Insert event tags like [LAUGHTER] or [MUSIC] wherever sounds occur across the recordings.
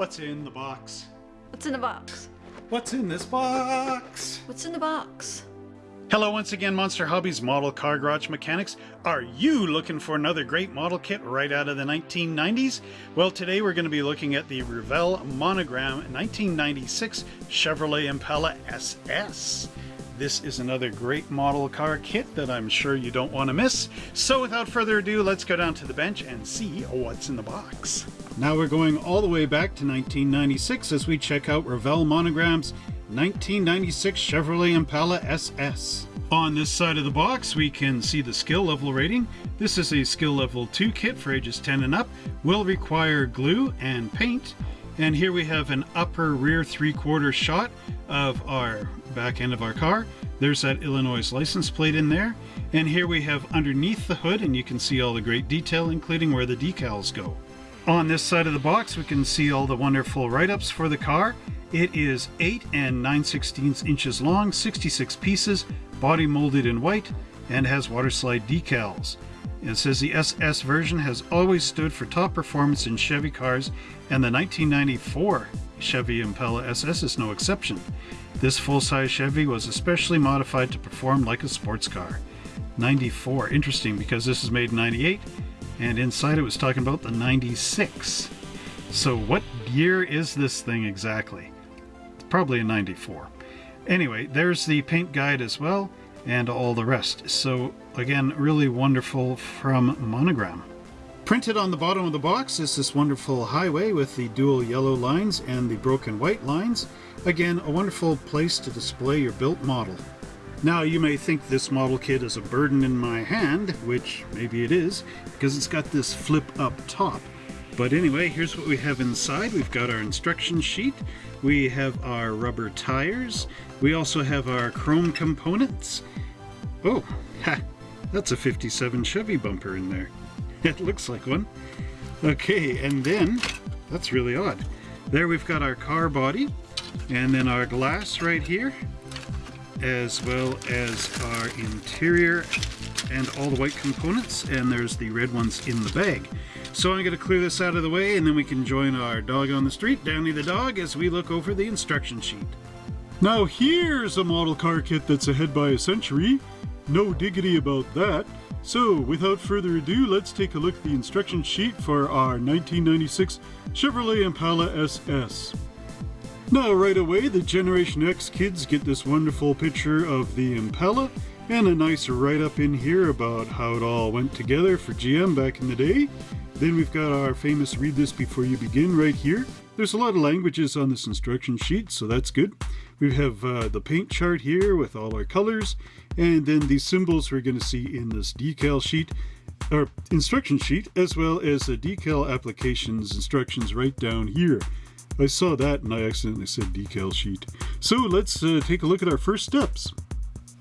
What's in the box? What's in the box? What's in this box? What's in the box? Hello once again, Monster Hobbies Model Car Garage Mechanics. Are you looking for another great model kit right out of the 1990s? Well, today we're going to be looking at the Revell Monogram 1996 Chevrolet Impala SS. This is another great model car kit that I'm sure you don't want to miss. So without further ado, let's go down to the bench and see what's in the box. Now we're going all the way back to 1996 as we check out Revell Monogram's 1996 Chevrolet Impala SS. On this side of the box we can see the skill level rating. This is a skill level 2 kit for ages 10 and up, will require glue and paint. And here we have an upper rear three quarter shot of our back end of our car. There's that Illinois license plate in there. And here we have underneath the hood and you can see all the great detail including where the decals go. On this side of the box we can see all the wonderful write-ups for the car. It is 8 and 9 16 inches long, 66 pieces, body molded in white, and has water slide decals. It says the SS version has always stood for top performance in Chevy cars, and the 1994 Chevy Impala SS is no exception. This full-size Chevy was especially modified to perform like a sports car. 94, interesting because this is made in 98, and inside it was talking about the 96. So what year is this thing exactly? It's probably a 94. Anyway, there's the paint guide as well, and all the rest. So again, really wonderful from Monogram. Printed on the bottom of the box is this wonderful highway with the dual yellow lines and the broken white lines. Again, a wonderful place to display your built model. Now you may think this model kit is a burden in my hand, which maybe it is, because it's got this flip up top. But anyway, here's what we have inside. We've got our instruction sheet, we have our rubber tires, we also have our chrome components. Oh, ha, that's a 57 Chevy bumper in there. [LAUGHS] It looks like one. Okay, and then, that's really odd. There we've got our car body, and then our glass right here, as well as our interior and all the white components, and there's the red ones in the bag. So I'm going to clear this out of the way, and then we can join our dog on the street, Danny the dog, as we look over the instruction sheet. Now here's a model car kit that's ahead by a century. No diggity about that. So, without further ado, let's take a look at the instruction sheet for our 1996 Chevrolet Impala SS. Now, right away, the Generation X kids get this wonderful picture of the Impala and a nice write-up in here about how it all went together for GM back in the day. Then we've got our famous read this before you begin right here. There's a lot of languages on this instruction sheet, so that's good. We have uh, the paint chart here with all our colors, and then the symbols we're going to see in this decal sheet, or instruction sheet, as well as the decal applications instructions right down here. I saw that and I accidentally said decal sheet. So let's uh, take a look at our first steps.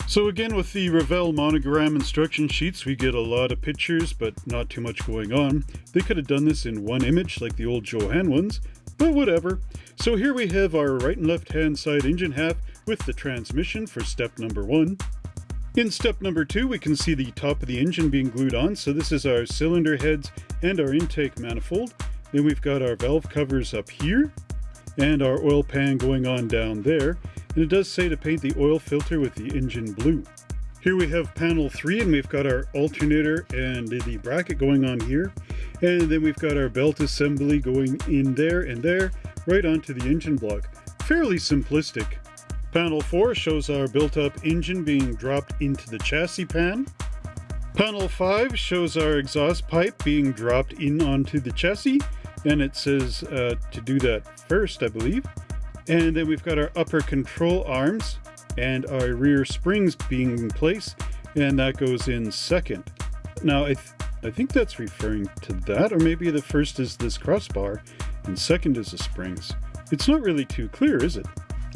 So again with the Revell monogram instruction sheets we get a lot of pictures but not too much going on. They could have done this in one image like the old Jo-Han ones, but whatever. So here we have our right and left hand side engine half with the transmission for step number one. In step number two, we can see the top of the engine being glued on. So this is our cylinder heads and our intake manifold. Then we've got our valve covers up here and our oil pan going on down there. And it does say to paint the oil filter with the engine blue. Here we have panel 3 and we've got our alternator and the bracket going on here. And then we've got our belt assembly going in there and there, right onto the engine block. Fairly simplistic. Panel 4 shows our built-up engine being dropped into the chassis pan. Panel 5 shows our exhaust pipe being dropped in onto the chassis, and it says uh, to do that first, I believe. And then we've got our upper control arms and our rear springs being in place, and that goes in second. Now, I, th I think that's referring to that, or maybe the first is this crossbar, and second is the springs. It's not really too clear, is it?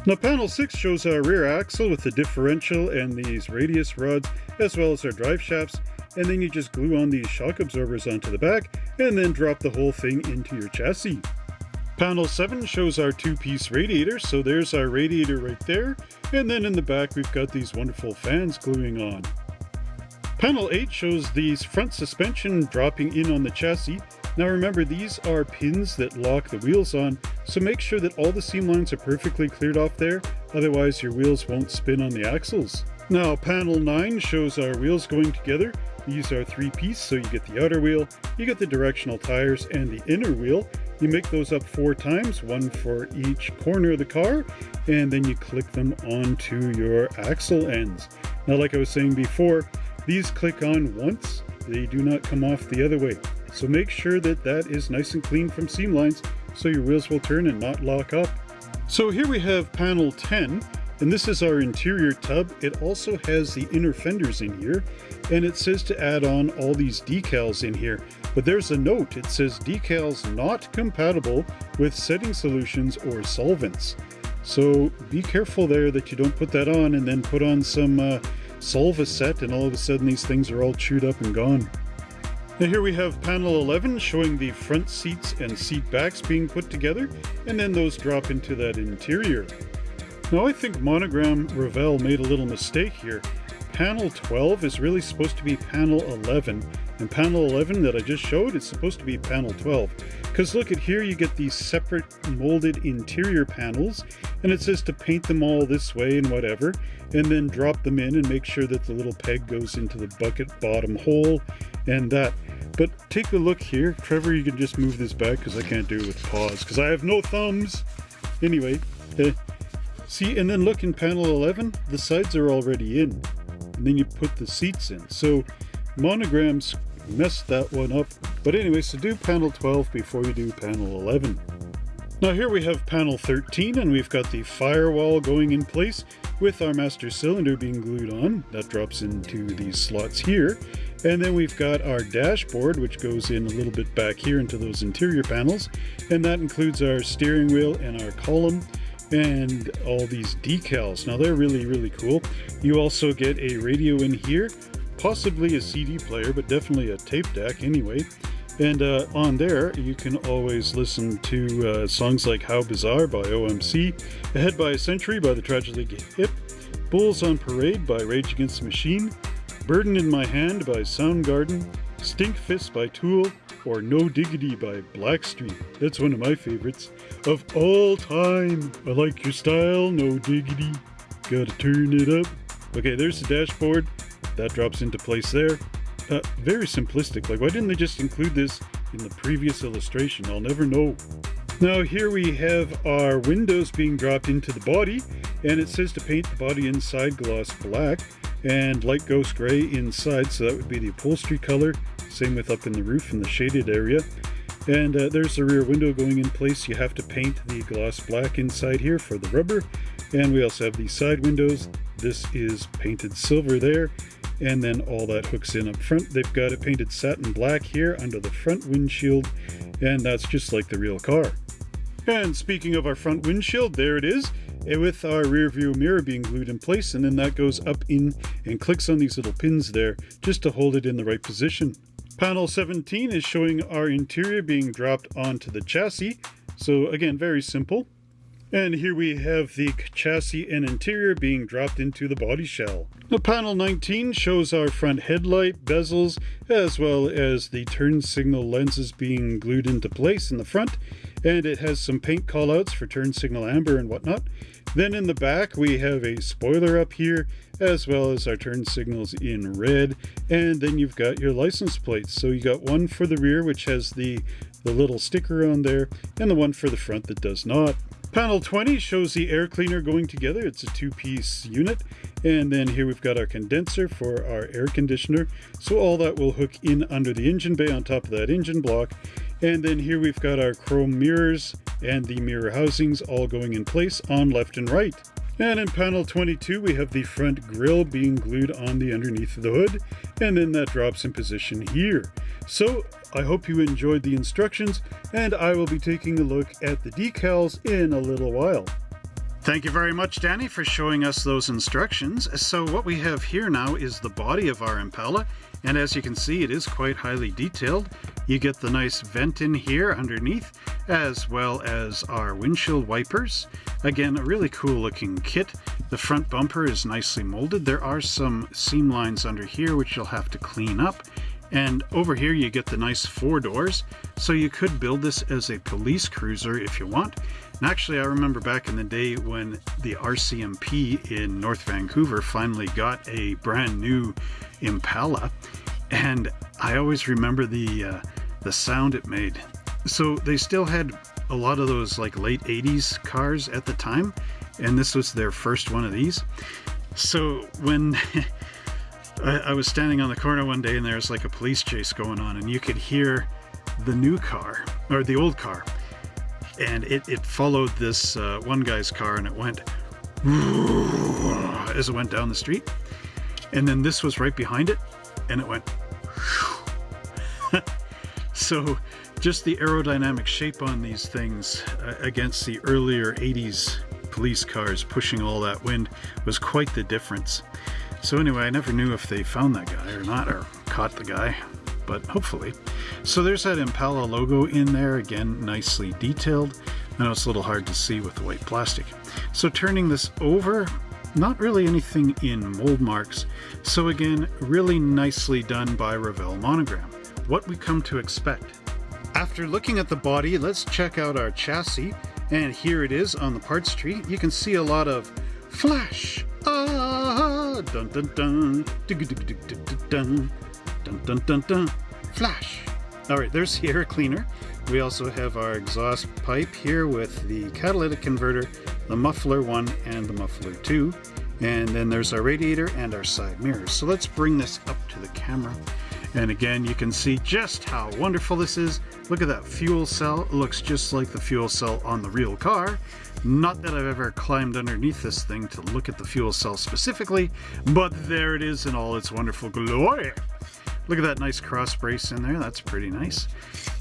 Now panel 6 shows our rear axle with the differential and these radius rods, as well as our drive shafts, and then you just glue on these shock absorbers onto the back, and then drop the whole thing into your chassis. Panel 7 shows our two-piece radiator, so there's our radiator right there, and then in the back we've got these wonderful fans gluing on. Panel 8 shows these front suspension dropping in on the chassis. Now remember these are pins that lock the wheels on, So make sure that all the seam lines are perfectly cleared off there, otherwise your wheels won't spin on the axles. Now panel 9 shows our wheels going together. These are three piece, so you get the outer wheel, you get the directional tires and the inner wheel. You make those up four times, one for each corner of the car, and then you click them onto your axle ends. Now like I was saying before, these click on once, they do not come off the other way. So make sure that that is nice and clean from seam lines so your wheels will turn and not lock up. So here we have panel 10 and this is our interior tub. It also has the inner fenders in here and it says to add on all these decals in here. But there's a note, it says decals not compatible with setting solutions or solvents. So be careful there that you don't put that on and then put on some uh, Solvaset and all of a sudden these things are all chewed up and gone. Now here we have panel 11 showing the front seats and seat backs being put together and then those drop into that interior. Now I think Monogram Revell made a little mistake here. Panel 12 is really supposed to be panel 11 and panel 11 that I just showed is supposed to be panel 12 because look at here you get these separate molded interior panels and it says to paint them all this way and whatever and then drop them in and make sure that the little peg goes into the bucket bottom hole and that. But take a look here. Trevor you can just move this back because I can't do it with paws because I have no thumbs. Anyway uh, see and then look in panel 11 the sides are already in and then you put the seats in. So monograms messed that one up. But anyway, so do panel 12 before you do panel 11. Now here we have panel 13 and we've got the firewall going in place with our master cylinder being glued on. That drops into these slots here. And then we've got our dashboard, which goes in a little bit back here into those interior panels. And that includes our steering wheel and our column and all these decals. Now they're really, really cool. You also get a radio in here, possibly a CD player, but definitely a tape deck anyway. And uh, on there, you can always listen to uh, songs like How Bizarre by OMC, Ahead by a Century by the Tragically Hip, Bulls on Parade by Rage Against the Machine, Burden in My Hand by Soundgarden, Stinkfist by Tool, or No Diggity by Blackstreet. That's one of my favorites of all time. I like your style, no diggity. Gotta turn it up. Okay, there's the dashboard. That drops into place there. Uh, very simplistic. Like, why didn't they just include this in the previous illustration? I'll never know. Now here we have our windows being dropped into the body and it says to paint the body inside gloss black and light ghost gray inside so that would be the upholstery color same with up in the roof in the shaded area. And uh, there's the rear window going in place. You have to paint the gloss black inside here for the rubber. And we also have these side windows. This is painted silver there. And then all that hooks in up front. They've got it painted satin black here under the front windshield. And that's just like the real car. And speaking of our front windshield, there it is with our rear view mirror being glued in place and then that goes up in and clicks on these little pins there just to hold it in the right position. Panel 17 is showing our interior being dropped onto the chassis. So again, very simple. And here we have the chassis and interior being dropped into the body shell. The panel 19 shows our front headlight, bezels, as well as the turn signal lenses being glued into place in the front. And it has some paint callouts for turn signal amber and whatnot. Then in the back we have a spoiler up here as well as our turn signals in red. And then you've got your license plates so you got one for the rear which has the the little sticker on there and the one for the front that does not. Panel 20 shows the air cleaner going together. It's a two-piece unit. And then here we've got our condenser for our air conditioner. So all that will hook in under the engine bay on top of that engine block and then here we've got our chrome mirrors and the mirror housings all going in place on left and right. And in panel 22, we have the front grille being glued on the underneath of the hood, and then that drops in position here. So I hope you enjoyed the instructions, and I will be taking a look at the decals in a little while. Thank you very much, Danny, for showing us those instructions. So what we have here now is the body of our Impala, and as you can see, it is quite highly detailed. You get the nice vent in here underneath, as well as our windshield wipers. Again, a really cool looking kit. The front bumper is nicely molded. There are some seam lines under here, which you'll have to clean up. And over here you get the nice four doors, so you could build this as a police cruiser if you want. And actually I remember back in the day when the RCMP in North Vancouver finally got a brand new Impala, and I always remember the uh, the sound it made. So they still had a lot of those like late 80s cars at the time, and this was their first one of these. So when [LAUGHS] I, I was standing on the corner one day and there was like a police chase going on, and you could hear the new car or the old car, and it, it followed this uh, one guy's car and it went [LAUGHS] as it went down the street. And then this was right behind it and it went. [LAUGHS] so just the aerodynamic shape on these things uh, against the earlier 80s police cars pushing all that wind was quite the difference. So anyway, I never knew if they found that guy or not, or caught the guy, but hopefully. So there's that Impala logo in there, again, nicely detailed. I know it's a little hard to see with the white plastic. So turning this over, not really anything in mold marks. So again, really nicely done by Revell Monogram. What we come to expect. After looking at the body, let's check out our chassis. And here it is on the parts tree. You can see a lot of flash. Ah, dun dun dun, dun dun dun dun flash. All right, there's the air [LAUGHS] cleaner. We also have our exhaust pipe here with the catalytic converter, the muffler one and the muffler two. And then there's our radiator and our side mirrors. So let's bring this up to the camera. And again, you can see just how wonderful this is. Look at that fuel cell. It looks just like the fuel cell on the real car. Not that I've ever climbed underneath this thing to look at the fuel cell specifically, but there it is in all its wonderful glory. Look at that nice cross brace in there. That's pretty nice.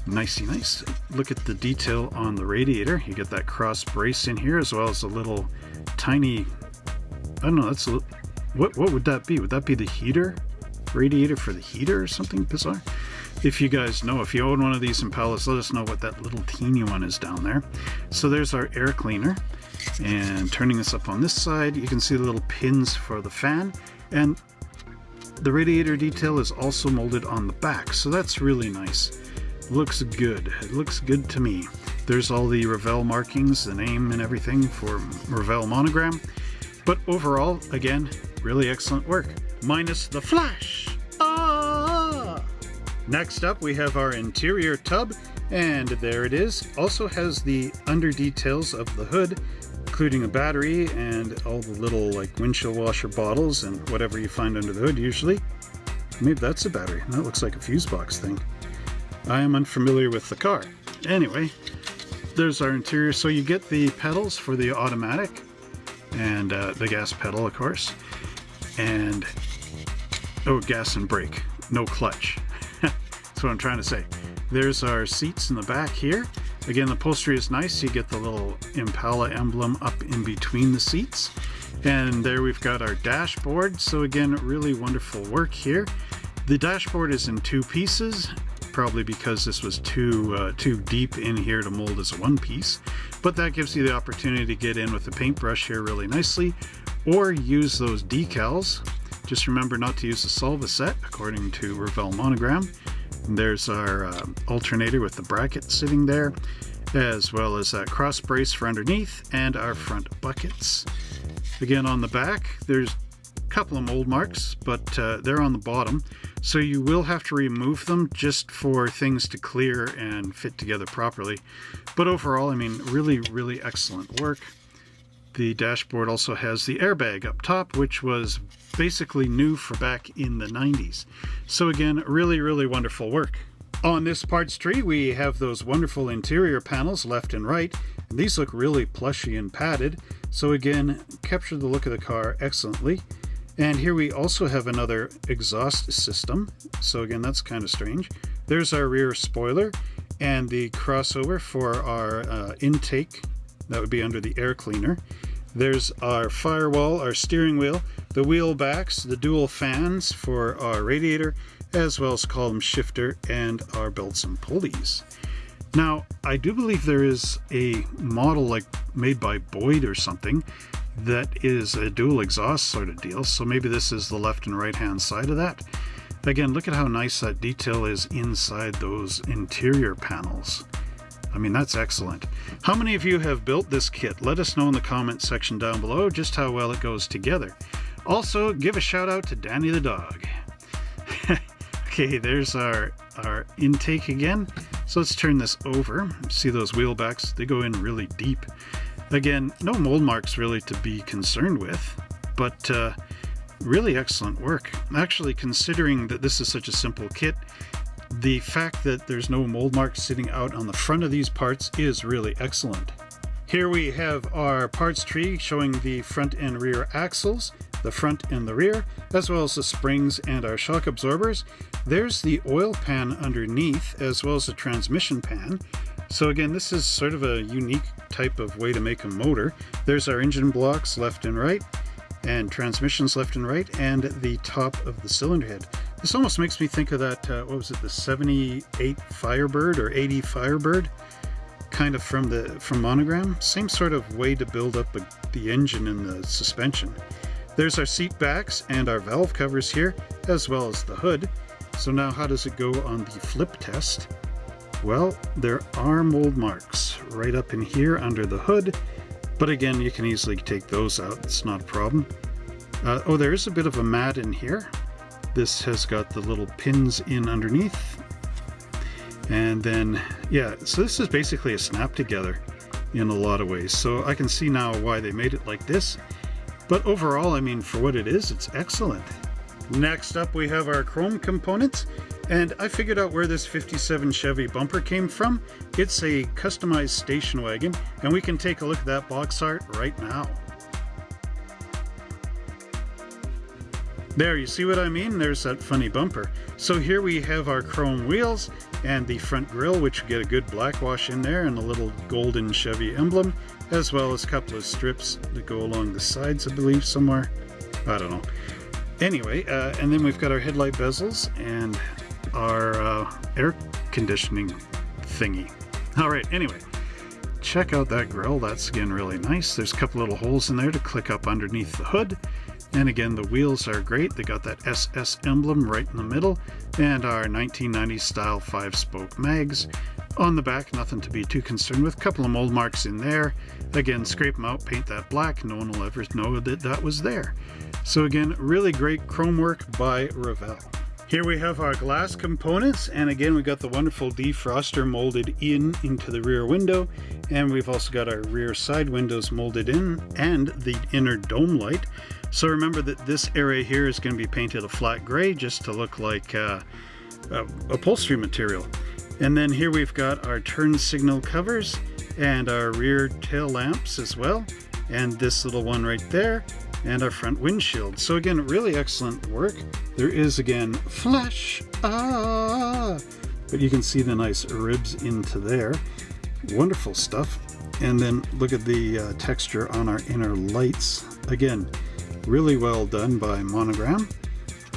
Nicey nice. Look at the detail on the radiator. You get that cross brace in here as well as a little tiny, I don't know, that's a, what, what would that be? Would that be the heater? Radiator for the heater or something bizarre? If you guys know, if you own one of these Impalas, let us know what that little teeny one is down there. So there's our air cleaner. And turning this up on this side, you can see the little pins for the fan. And the radiator detail is also molded on the back, so that's really nice. Looks good. It looks good to me. There's all the Revell markings, the name and everything for Revell monogram. But overall, again, really excellent work. Minus the flash. Next up, we have our interior tub, and there it is. Also has the under details of the hood including a battery and all the little like windshield washer bottles and whatever you find under the hood usually. Maybe that's a battery. That looks like a fuse box thing. I am unfamiliar with the car. Anyway, there's our interior. So you get the pedals for the automatic and uh, the gas pedal, of course. And, oh, gas and brake, no clutch. What I'm trying to say. There's our seats in the back here. Again, the upholstery is nice. You get the little Impala emblem up in between the seats. And there we've got our dashboard. So again, really wonderful work here. The dashboard is in two pieces, probably because this was too uh, too deep in here to mold as a one piece. But that gives you the opportunity to get in with the paintbrush here really nicely, or use those decals. Just remember not to use the Solvaset according to Revell Monogram. There's our uh, alternator with the bracket sitting there, as well as that cross brace for underneath and our front buckets. Again, on the back, there's a couple of mold marks, but uh, they're on the bottom. So you will have to remove them just for things to clear and fit together properly. But overall, I mean, really, really excellent work. The dashboard also has the airbag up top, which was basically new for back in the 90s. So again, really, really wonderful work. On this parts tree, we have those wonderful interior panels left and right. And these look really plushy and padded. So again, capture the look of the car excellently. And here we also have another exhaust system. So again, that's kind of strange. There's our rear spoiler and the crossover for our uh, intake. That would be under the air cleaner. There's our firewall, our steering wheel, the wheel backs, the dual fans for our radiator, as well as column shifter and our belts and pulleys. Now, I do believe there is a model like made by Boyd or something that is a dual exhaust sort of deal, so maybe this is the left and right hand side of that. Again, look at how nice that detail is inside those interior panels. I mean, that's excellent. How many of you have built this kit? Let us know in the comment section down below just how well it goes together. Also, give a shout out to Danny the dog. [LAUGHS] okay, there's our, our intake again. So let's turn this over. See those wheel backs? They go in really deep. Again, no mold marks really to be concerned with, but uh, really excellent work. Actually, considering that this is such a simple kit, the fact that there's no mold marks sitting out on the front of these parts is really excellent. Here we have our parts tree showing the front and rear axles, the front and the rear, as well as the springs and our shock absorbers. There's the oil pan underneath, as well as the transmission pan. So again, this is sort of a unique type of way to make a motor. There's our engine blocks left and right, and transmissions left and right, and the top of the cylinder head. This almost makes me think of that, uh, what was it, the 78 Firebird or 80 Firebird? Kind of from the from Monogram. Same sort of way to build up a, the engine and the suspension. There's our seat backs and our valve covers here, as well as the hood. So now how does it go on the flip test? Well, there are mold marks right up in here under the hood, but again, you can easily take those out. It's not a problem. Uh, oh, there is a bit of a mat in here. This has got the little pins in underneath. And then, yeah, so this is basically a snap together in a lot of ways. So I can see now why they made it like this. But overall, I mean, for what it is, it's excellent. Next up, we have our chrome components. And I figured out where this 57 Chevy bumper came from. It's a customized station wagon, and we can take a look at that box art right now. There, you see what I mean? There's that funny bumper. So here we have our chrome wheels and the front grille, which get a good black wash in there and a little golden Chevy emblem, as well as a couple of strips that go along the sides, I believe, somewhere. I don't know. Anyway, uh, and then we've got our headlight bezels and our uh, air conditioning thingy. All right, anyway, check out that grill. That's again really nice. There's a couple little holes in there to click up underneath the hood. And again, the wheels are great. They got that SS emblem right in the middle and our 1990s style five spoke mags. On the back, nothing to be too concerned with. Couple of mold marks in there. Again, scrape them out, paint that black. No one will ever know that that was there. So again, really great chrome work by Revell. Here we have our glass components and again we got the wonderful defroster molded in into the rear window and we've also got our rear side windows molded in and the inner dome light. So remember that this area here is going to be painted a flat gray just to look like uh, uh, upholstery material. And then here we've got our turn signal covers and our rear tail lamps as well and this little one right there and our front windshield. So again, really excellent work. There is again flash, ah, but you can see the nice ribs into there. Wonderful stuff. And then look at the uh, texture on our inner lights. Again, really well done by Monogram.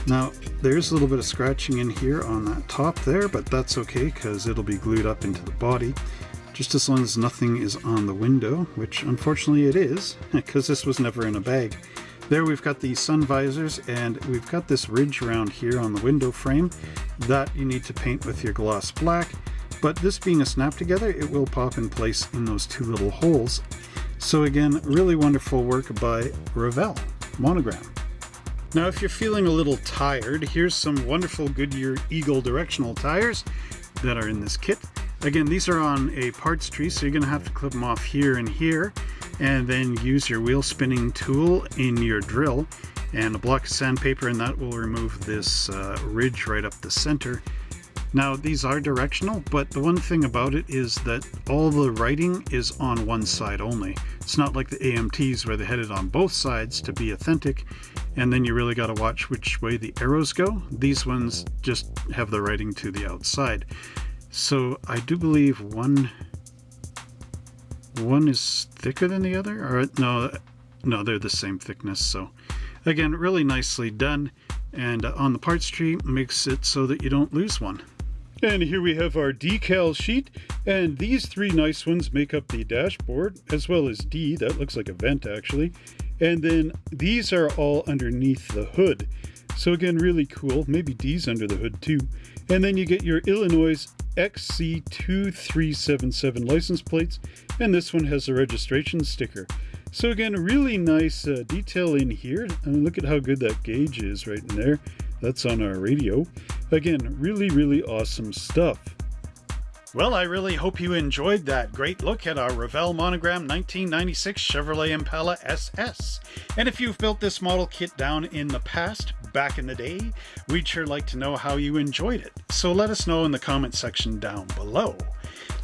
Now, there's a little bit of scratching in here on that top there, but that's okay because it'll be glued up into the body just as long as nothing is on the window, which unfortunately it is, [LAUGHS] because this was never in a bag. There we've got the sun visors, and we've got this ridge around here on the window frame that you need to paint with your gloss black, but this being a snap together, it will pop in place in those two little holes. So again, really wonderful work by Revell Monogram. Now if you're feeling a little tired, here's some wonderful Goodyear Eagle directional tires that are in this kit. Again, these are on a parts tree, so you're going to have to clip them off here and here, and then use your wheel spinning tool in your drill and a block of sandpaper, and that will remove this uh, ridge right up the center. Now, these are directional, but the one thing about it is that all the writing is on one side only. It's not like the AMTs where they headed on both sides to be authentic, and then you really got to watch which way the arrows go. These ones just have the writing to the outside. So I do believe one one is thicker than the other, or no, no, they're the same thickness. So again, really nicely done. And uh, on the parts tree makes it so that you don't lose one. And here we have our decal sheet, and these three nice ones make up the dashboard, as well as D, that looks like a vent actually. And then these are all underneath the hood. So again, really cool. Maybe D's under the hood too. And then you get your Illinois XC2377 license plates, and this one has a registration sticker. So again, really nice uh, detail in here. I mean, look at how good that gauge is right in there. That's on our radio. Again, really, really awesome stuff. Well, I really hope you enjoyed that great look at our Revell Monogram 1996 Chevrolet Impala SS. And if you've built this model kit down in the past, back in the day, we'd sure like to know how you enjoyed it. So let us know in the comment section down below.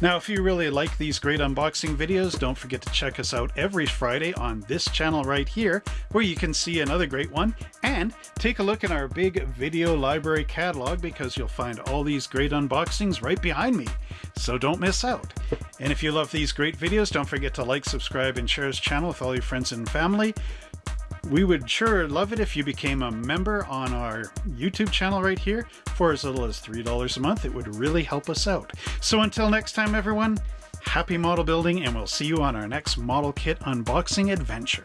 Now, if you really like these great unboxing videos, don't forget to check us out every Friday on this channel right here, where you can see another great one, and take a look at our big video library catalog because you'll find all these great unboxings right behind me. So don't miss out. And if you love these great videos, don't forget to like, subscribe, and share this channel with all your friends and family. We would sure love it if you became a member on our YouTube channel right here for as little as $3 a month. It would really help us out. So until next time, everyone, happy model building, and we'll see you on our next model kit unboxing adventure.